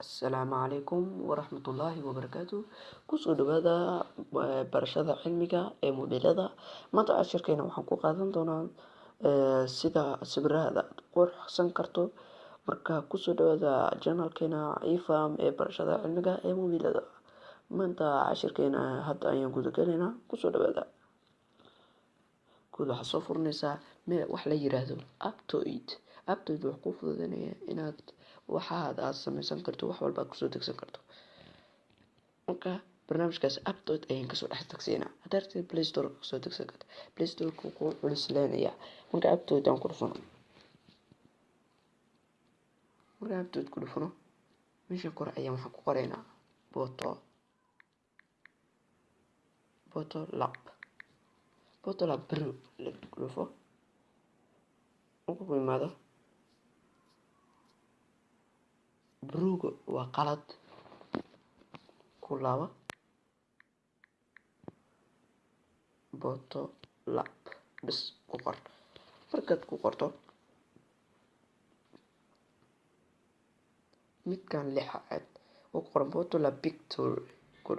Asalaamu calaykum waraxmatullaahi wabarakaatu ku soo dhawaada barashada cilmiga ee mobilada maanta cashirkeena waxaan ku qaadan doonaa sida sawirada qurxsan karto. Marka ku soo dhawaada janalkeena ifam ee barashada cilmiga ee mobilada maanta cashirkeena hadda ayaan guda galeynaa ku soo dhawaada guud waxaad soo furanaysaa wax la yiraahdo aptoid aptoid wuxuu kuu fududeynaya inaad waxaad aad sameysan karto wax walba ku soo degsan karto. Marka barnaamijkaas aptoid ayaan ka soo dhex degsaynaa haddaad rabtid play store ka soo degsan karto. Play store kuu culisleenaya marka aptoid aan ku dhufano marka aptoid ku dhufano meeshan kore ayaan waxaan ku qoraynaa boto boto lab. Boto lab bro ku dhufo. Markuu ku imaado bruga waa qalad ku laabo boto lab bis ku qor. Markaad ku qorto midkan lixaad oo ku qoran boto lab picture ku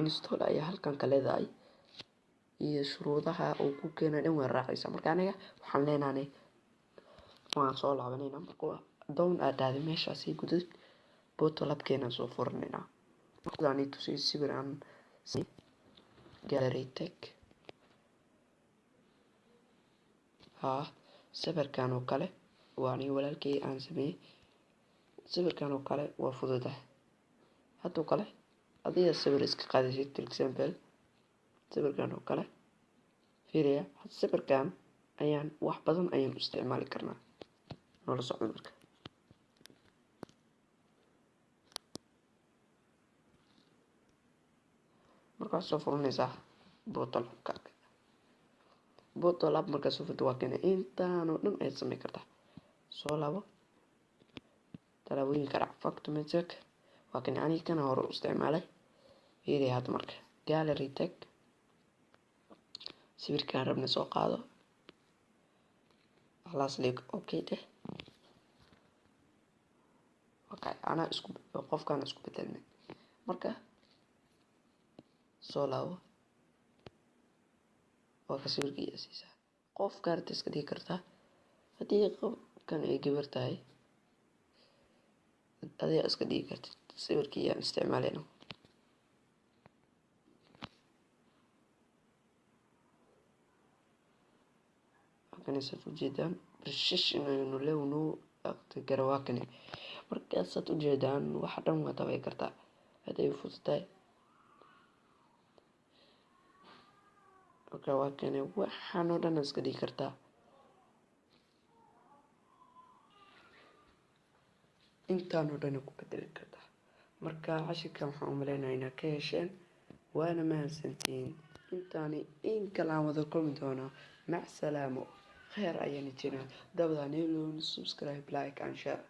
install ayaa halkan ka leedahay iyo shuruudaha uu ku keena dhan waa raacaysa marka aniga waxaan leenahay waan soo laabanayna marka down aad dhahday meeshaasi gudad boto labkeena soo furanaynaa markaan tusay sawir aan gallery tech haa sawirkan oo kale waa aniga walaalkay aan sameeyey sawirkan oo kale waa fududahay. Haddoo kale adiga sawir iska qaadaysid for example sawirkan oo kale fiiriya sawirkan ayaan wax badan ayaan u isticmaali karnaa. Noola socdo marka. Markaad soo furanaysaa botolabka botolab markaad soo furto waa kana intaanoo dhan ayaad sameyn kartaa soo labo talaabooyinka dhac factomatic waa kana aniga kana hore u isticmaalay. Fiiriya hadda marka. Gallery tech sawirkaan rabna soo qaado khalaas leeg okay okay anaa isku qofkaan isku bedelnay marka soo laabo. Waa ka sawirka iyo siisaa qof kaarta iska dhigi kartaa haddii qofkan ay gabar tahay adiga iska dhigi kartid sawirkii ayaan isticmaalayna saad ujeedaan precision aynu lewnu garawakane markaasaad ujeedaan waxa dhan waa dabay kartaa. Haday fududahay marka waa kane waxaan oo dhan iska dhigi kartaa. Intaan oo dhan ku bedeli kartaa. Marka cashirkan waxaan umaleynaya inaad ka hesheen waana mahadsantihiin intaani in kale aan wada kulmi doonaa mac salaamo kheer ayayna jiraa dabdaan helon subscribe like and share